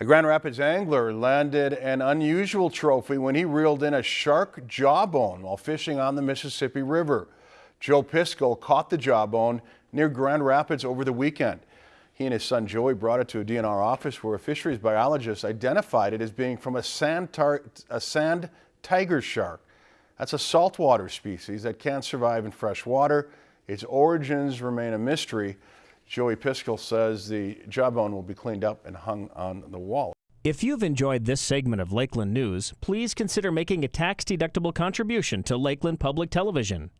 A Grand Rapids angler landed an unusual trophy when he reeled in a shark jawbone while fishing on the Mississippi River. Joe Piskel caught the jawbone near Grand Rapids over the weekend. He and his son Joey brought it to a DNR office where a fisheries biologist identified it as being from a sand, a sand tiger shark. That's a saltwater species that can't survive in fresh water. Its origins remain a mystery. Joey Piskel says the jawbone will be cleaned up and hung on the wall. If you've enjoyed this segment of Lakeland News, please consider making a tax-deductible contribution to Lakeland Public Television.